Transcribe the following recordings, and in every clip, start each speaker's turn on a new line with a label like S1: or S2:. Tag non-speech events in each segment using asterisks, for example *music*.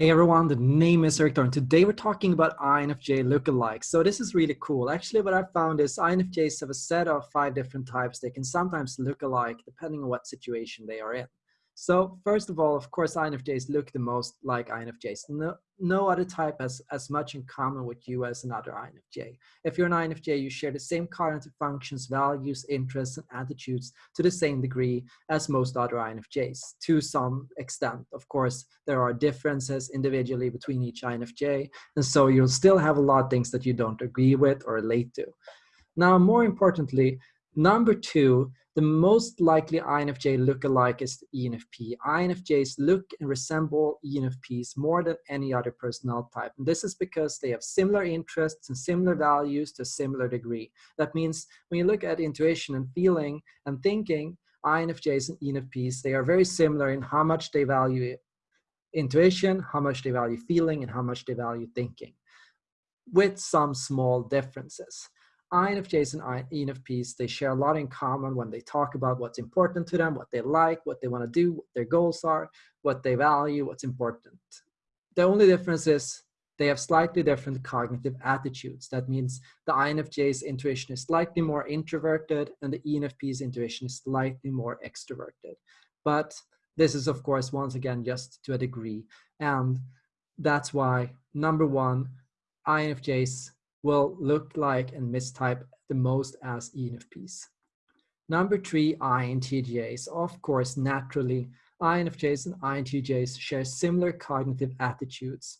S1: Hey everyone, the name is Erik and Today we're talking about INFJ lookalikes. So this is really cool. Actually, what I found is INFJs have a set of five different types. They can sometimes look alike depending on what situation they are in. So first of all, of course, INFJs look the most like INFJs. No, no other type has as much in common with you as another INFJ. If you're an INFJ, you share the same cognitive functions, values, interests, and attitudes to the same degree as most other INFJs, to some extent. Of course, there are differences individually between each INFJ, and so you'll still have a lot of things that you don't agree with or relate to. Now, more importantly, number two, the most likely INFJ look-alike is the ENFP. INFJs look and resemble ENFPs more than any other personality type. And this is because they have similar interests and similar values to a similar degree. That means when you look at intuition and feeling and thinking, INFJs and ENFPs, they are very similar in how much they value intuition, how much they value feeling, and how much they value thinking, with some small differences. INFJs and ENFPs, they share a lot in common when they talk about what's important to them, what they like, what they want to do, what their goals are, what they value, what's important. The only difference is they have slightly different cognitive attitudes. That means the INFJ's intuition is slightly more introverted and the ENFP's intuition is slightly more extroverted. But this is, of course, once again, just to a degree. And that's why, number one, INFJs will look like and mistype the most as ENFPs. Number three, INTJs. Of course, naturally, INFJs and INTJs share similar cognitive attitudes.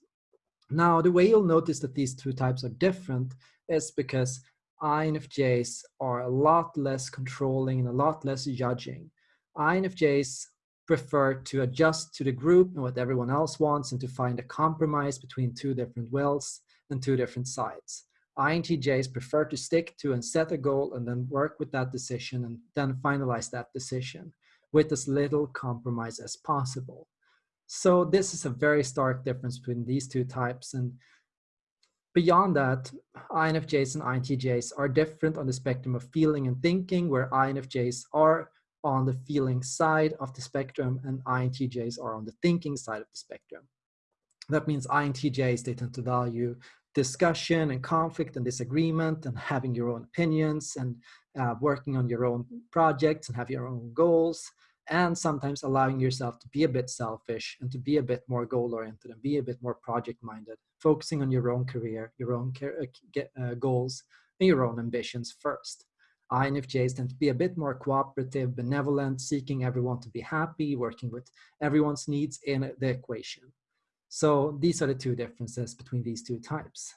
S1: Now, the way you'll notice that these two types are different is because INFJs are a lot less controlling and a lot less judging. INFJs prefer to adjust to the group and what everyone else wants and to find a compromise between two different wills and two different sides. INTJs prefer to stick to and set a goal and then work with that decision and then finalize that decision with as little compromise as possible. So this is a very stark difference between these two types. And beyond that, INFJs and INTJs are different on the spectrum of feeling and thinking, where INFJs are on the feeling side of the spectrum and INTJs are on the thinking side of the spectrum. That means INTJs, they tend to value discussion and conflict and disagreement and having your own opinions and uh, working on your own projects and have your own goals and sometimes allowing yourself to be a bit selfish and to be a bit more goal oriented and be a bit more project minded focusing on your own career your own uh, uh, goals and your own ambitions first INFJs tend to be a bit more cooperative, benevolent, seeking everyone to be happy, working with everyone's needs in the equation. So these are the two differences between these two types.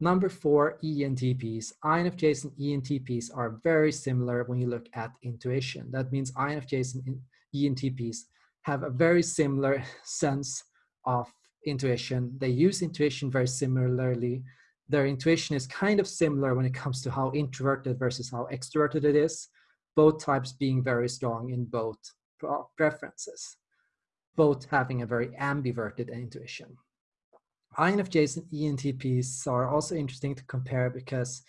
S1: Number four, ENTPs. INFJs and ENTPs are very similar when you look at intuition. That means INFJs and ENTPs have a very similar *laughs* sense of intuition. They use intuition very similarly. Their intuition is kind of similar when it comes to how introverted versus how extroverted it is, both types being very strong in both preferences both having a very ambiverted intuition. INFJs and ENTPs are also interesting to compare because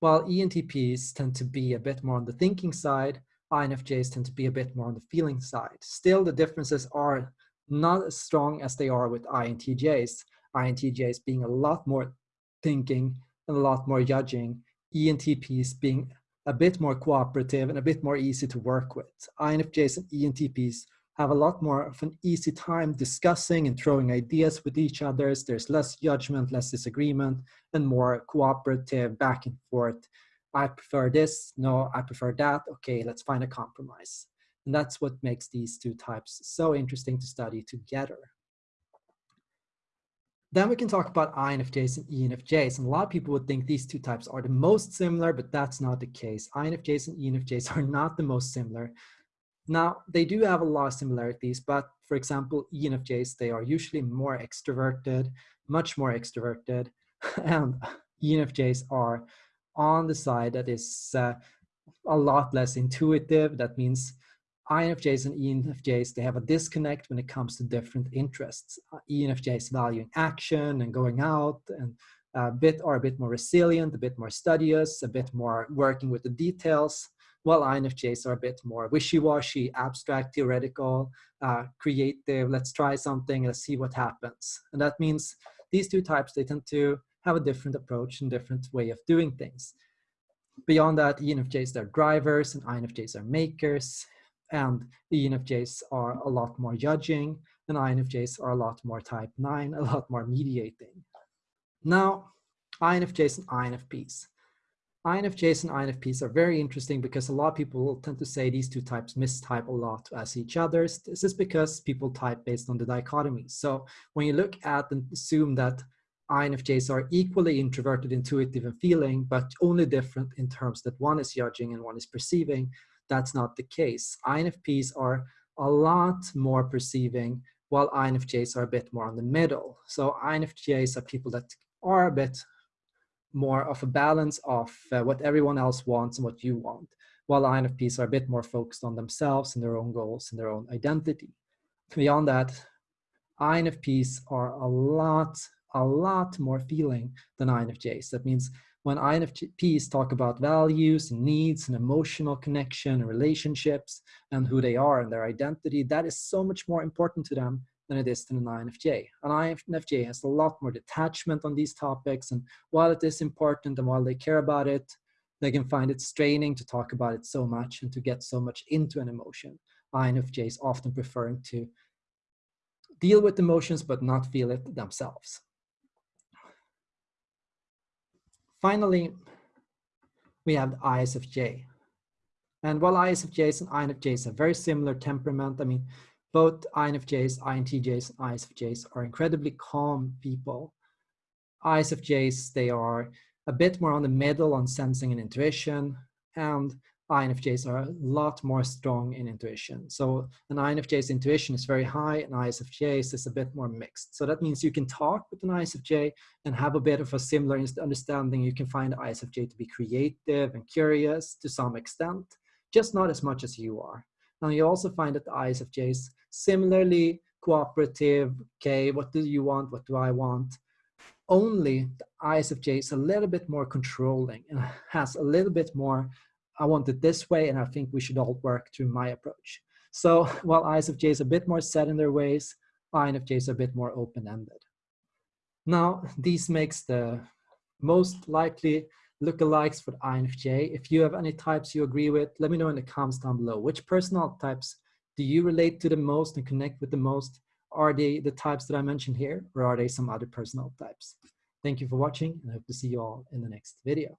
S1: while ENTPs tend to be a bit more on the thinking side, INFJs tend to be a bit more on the feeling side. Still, the differences are not as strong as they are with INTJs. INTJs being a lot more thinking and a lot more judging, ENTPs being a bit more cooperative and a bit more easy to work with. INFJs and ENTPs have a lot more of an easy time discussing and throwing ideas with each other. There's less judgment, less disagreement, and more cooperative back and forth. I prefer this, no, I prefer that. Okay, let's find a compromise. And that's what makes these two types so interesting to study together. Then we can talk about INFJs and ENFJs. And a lot of people would think these two types are the most similar, but that's not the case. INFJs and ENFJs are not the most similar. Now, they do have a lot of similarities, but for example, ENFJs, they are usually more extroverted, much more extroverted, *laughs* and ENFJs are on the side that is uh, a lot less intuitive. That means INFJs and ENFJs, they have a disconnect when it comes to different interests. Uh, ENFJs valuing action and going out and a bit are a bit more resilient, a bit more studious, a bit more working with the details while INFJs are a bit more wishy-washy, abstract, theoretical, uh, creative, let's try something, let's see what happens. And that means these two types, they tend to have a different approach and different way of doing things. Beyond that, ENFJs are drivers and INFJs are makers, and ENFJs are a lot more judging, and INFJs are a lot more type 9, *laughs* a lot more mediating. Now, INFJs and INFPs. INFJs and INFPs are very interesting because a lot of people tend to say these two types mistype a lot as each other. This is because people type based on the dichotomy. So when you look at and assume that INFJs are equally introverted, intuitive, and feeling, but only different in terms that one is judging and one is perceiving, that's not the case. INFPs are a lot more perceiving, while INFJs are a bit more on the middle. So INFJs are people that are a bit more of a balance of uh, what everyone else wants and what you want, while INFPs are a bit more focused on themselves and their own goals and their own identity. Beyond that, INFPs are a lot, a lot more feeling than INFJs. That means when INFPs talk about values and needs and emotional connection and relationships and who they are and their identity, that is so much more important to them than it is to an INFJ. An INFJ has a lot more detachment on these topics, and while it is important and while they care about it, they can find it straining to talk about it so much and to get so much into an emotion. INFJs often preferring to deal with emotions but not feel it themselves. Finally, we have the ISFJ. And while ISFJs and INFJs have very similar temperament, I mean, both INFJs, INTJs, and ISFJs are incredibly calm people. ISFJs, they are a bit more on the middle on sensing and intuition, and INFJs are a lot more strong in intuition. So an INFJ's intuition is very high, and ISFJ's is a bit more mixed. So that means you can talk with an ISFJ and have a bit of a similar understanding. You can find ISFJ to be creative and curious to some extent, just not as much as you are. Now you also find that the is similarly cooperative, okay, what do you want, what do I want? Only the ISFJ is a little bit more controlling and has a little bit more, I want it this way and I think we should all work through my approach. So *laughs* while ISFJ is a bit more set in their ways, INFJ is a bit more open-ended. Now, this makes the most likely lookalikes for the INFJ. If you have any types you agree with, let me know in the comments down below. Which personal types do you relate to the most and connect with the most? Are they the types that I mentioned here, or are they some other personal types? Thank you for watching, and I hope to see you all in the next video.